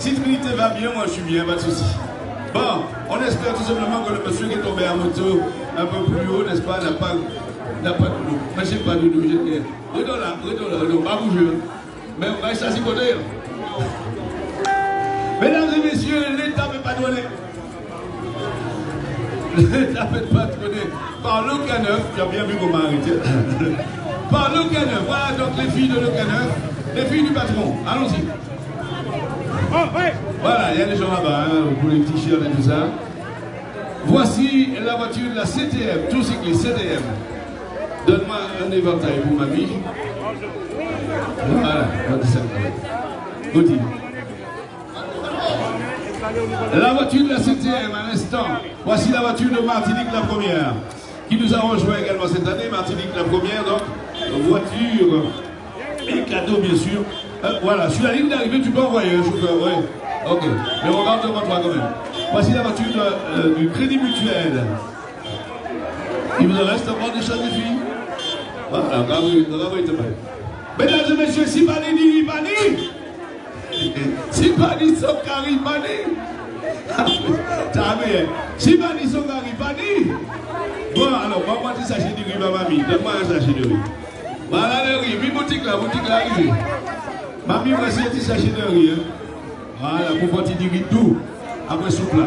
Si Trinité va bien, moi je suis bien, pas de souci. Bon, on espère tout simplement que le monsieur qui est tombé en moto un peu plus haut, n'est-ce pas, n'a pas, pas de dos. Mais je pas de dos, j'ai Retourne là, retourne là, retourne, pas bouger. Mais on va à côté. Mesdames et messieurs, l'État ne peut pas donner. L'État ne peut pas donner. Par le Caneuf, tu as bien vu comment arrêter. Par le Caneuf, voilà donc les filles de le les filles du patron. Allons-y. Voilà, il y a des gens là-bas, hein, pour les petits chiens et tout ça. Voici la voiture de la CTM, tout cycliste CTM. Donne-moi un éventail pour ma vie. Voilà, Gauthier. La voiture de la CTM, à l'instant. Voici la voiture de Martinique la première, qui nous a rejoint également cette année. Martinique la première, donc, voiture et cadeau, bien sûr. Euh, voilà, sur la ligne d'arrivée, tu peux envoyer un chauffeur, oui. Ok, mais regarde devant toi quand même. Voici la voiture euh, du Crédit Mutuel. Il vous en reste encore des choses, des filles Voilà, bravo, bravo, Mesdames et messieurs, si pas dit, Bani, si pas dit, son carré, Bani. T'as vu, si pas dit, son carré, Bani. Bon, alors, moi, tu sachet de riz, mamie. Donne-moi un sachet de riz. Voilà le riz, mi boutique là, boutique là, riz. Mami, moi, c'est un petit sachet de riz. Voilà, pour voir du riz doux, après soupe là.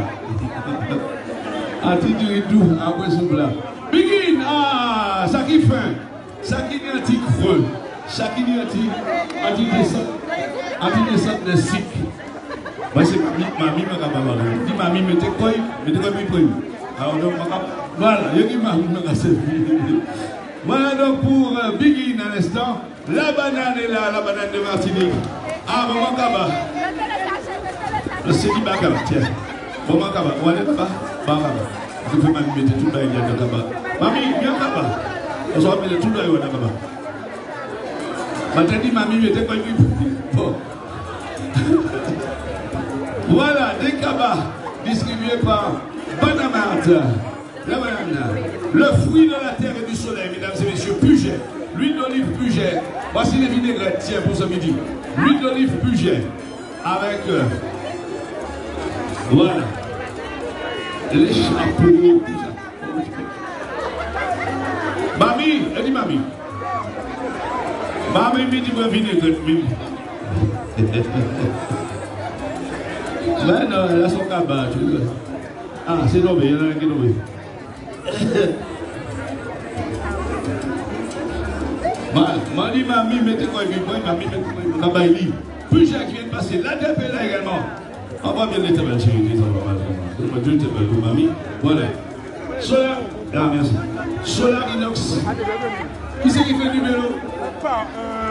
A ti du riz doux, après soupe là. Begin, ah, ça qui fin, ça qui est antique creux, ça qui est antique, antique descente, antique descente de cycle. Mwen se mami mwen kap avan an. Di mami mwen te koy, mwen te koy mwen koy. A ou do mwen kap, wala, yo ki mami mwen kap se. Voilà donc pour euh, Begin à l'instant. La banane est là, la banane de Martinique. Ah, maman Kaba. Le Sédi Bakaba, tiens. Maman Kaba, où est Kaba Bakaba. Je peux même mettre tout dans le Kaba. Mamie, viens Kaba. On va mettre tout dans le Kaba. Maintenant, mamie, mettez quoi Bon. Voilà, des Kaba distribués par Banamart. La banane. Le fruit de la terre et du soleil, mesdames et messieurs, Puget. L'huile d'olive Puget. Voici les vinaigrettes, tiens, pour ce midi. L'huile d'olive Puget. Avec. Euh, voilà. Les chapeaux. Mamie, elle dit mamie. Mamie me dit moi vinaigrette. Mais non, elle a son vois. Ah, c'est tombé, il y en a un qui est tombé. Mani mami mettez quoi et mami mettez quoi Kabaili. Puis j'ai qui vient de passer. La DEP est là également. On va bien chérie, les enfants. Dieu te bénisse, mami. Voilà. Solar, ah merci. Inox. Qui c'est qui fait le numéro Pas, euh.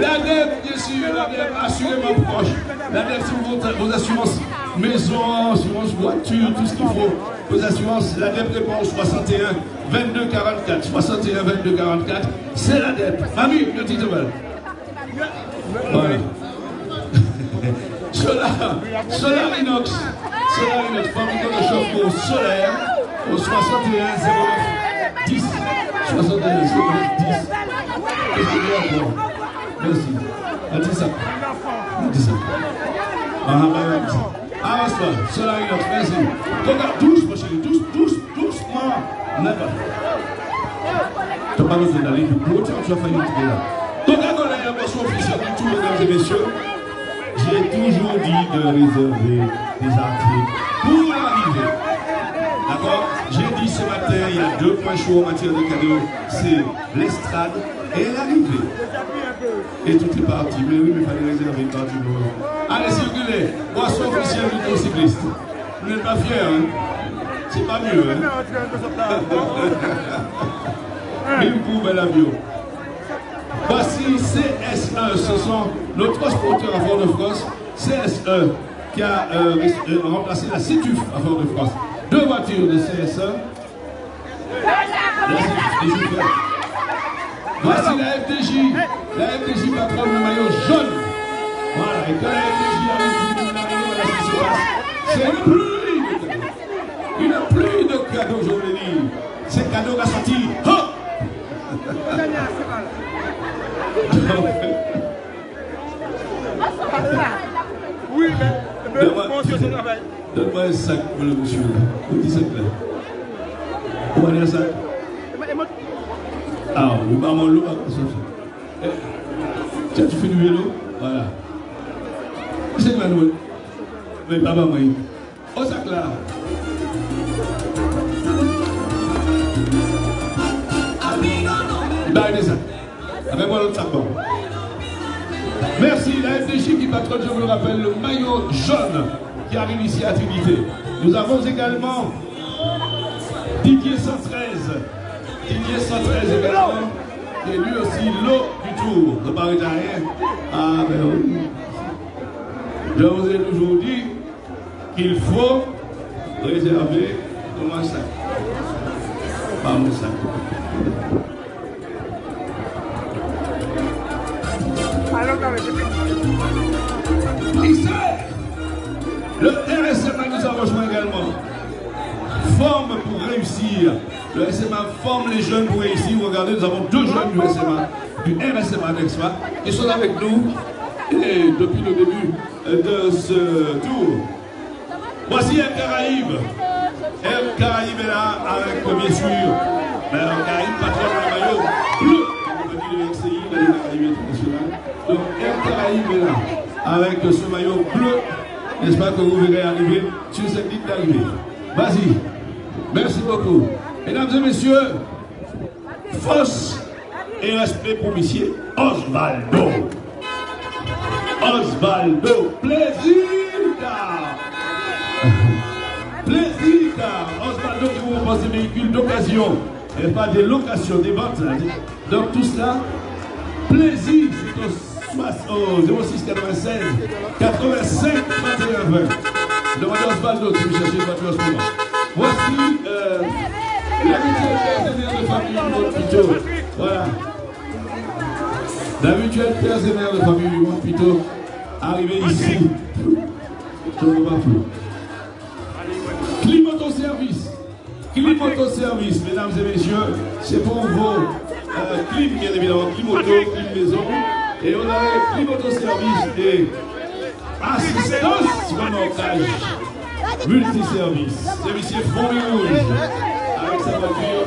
La dette, bien sûr, la dette assurément proche. La dette, c'est vos, assurances maison, assurance voiture, tout ce qu'il faut. Vos assurances, la dette répond 61 22 44. 61 22 44, c'est la dette. Mamie, le titre Voilà. Solar, Solar Inox, Solar Inox, fabricant de chauffe-eau solaire au 61 09 10. 61 09 10. Qu'est-ce qu'il y a encore Merci. Dis ça. Ça. Ah, ah, ça. Cela est notre merci. Regarde, douce, ma chérie, doucement. Never. Tu d'aller du coup, tu là. Donc, officielle de tous, mesdames et messieurs, j'ai toujours dit de réserver des articles pour l'arrivée. D'accord? Ce matin, il y a deux points chauds en matière de cadeaux. C'est l'estrade et l'arrivée. Et tout est parti. Mais oui, mais il fallait réserver une partie de Allez, circulez. Boisson officielle du cycliste. Vous n'êtes pas fiers, hein? C'est pas mieux, hein? Une courbe la bio. Voici CSE, ce sont nos transporteurs à Fort-de-France. CSE qui a euh, euh, remplacé la CITUF à Fort-de-France. Deux voitures de CSE. Voici la FDJ. La FDJ patronne le maillot jaune. Voilà, et quand la FDJ arrive. C'est une pluie cadeaux. Une pluie de cadeaux, je veux dire. C'est cadeau qui a sorti. Oui, mais. Donne-moi un sac pour le monsieur. Un petit sac là. Le Ah, le maman l'eau. Tiens, tu fais du vélo? Voilà. C'est Manuel. Mais pas maman. Au sac là. Il va arrêter ça. Avec moi l'autre sac. Merci, la FDJ qui patronne, je vous le rappelle, le maillot jaune qui arrive ici à Trinité. Nous avons également Didier 113. Didier 113 également, qui est lui aussi l'eau du tour de Paris Ah, ben oui. Je vous ai toujours dit qu'il faut réserver mon sac. Pas mon sac. Ici, le Le RSMA forme les jeunes pour réussir. Regardez, nous avons deux jeunes du RSMA, du RSMA d'Expa, qui sont avec nous depuis le début de ce tour. Voici un Caraïbe. Un Caraïbe est là avec, bien sûr, un Caraïbe patron de la maillot bleu. Donc, un Caraïbe est là avec ce maillot bleu. J'espère que vous verrez arriver sur cette ligne d'arrivée. Vas-y. Merci beaucoup. Mesdames et messieurs, force et respect pour monsieur Osvaldo. Osvaldo, plaisir Plaisir Osvaldo qui vous propose des véhicules d'occasion et pas des locations, des ventes. Donc tout cela, plaisir, c'est au, 06 96 85 31 20. Demandez Osvaldo si vous cherchez une voiture en ce moment. Voici euh, l'habituel père et mère de famille du Pito. Voilà. L'habituel père et mère de famille du monde Pito arrivé ici. Climato-service. Climato-service, mesdames et messieurs, c'est pour vos euh, bien évidemment, climoto, clim maison. Et on a climato-service et assistance remontage multiservice. C'est monsieur Fourmi Rouge avec sa voiture.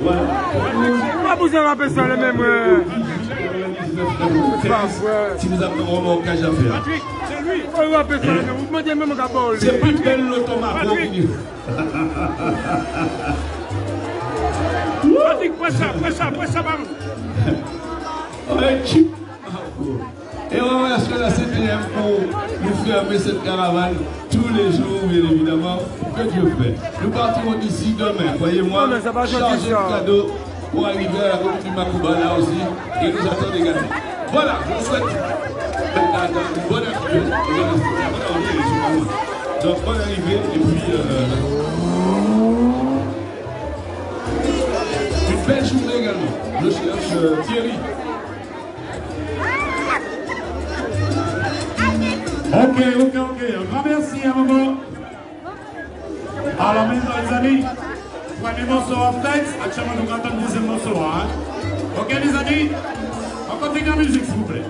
Voilà. Pourquoi vous avez appelé ça le même Si nous avons un remorquage à faire. Patrick, c'est lui. Pourquoi vous appelez ça le même Vous demandez même Gabol. C'est plus belle l'automate. Patrick, presse ça, presse ça, presse ça, pardon. Et on remercie la CTM pour nous fermer cette caravane tous les jours, bien évidemment, que Dieu fait. Nous partirons d'ici demain, croyez-moi, charger de cadeaux pour arriver à la route du Makouba là aussi, et nous attendre également. Voilà, je vous souhaite une bonne arrivée. Donc, bonne arrivée, et puis... Euh, une belle journée également. Je cherche euh, Thierry. Ok, ok, ok. Un grand merci à maman. Alors, maintenant, les amis, premier morceau en tête. Actuellement, nous le deuxième morceau. Hein? Ok, les amis, on continue la musique, s'il vous plaît.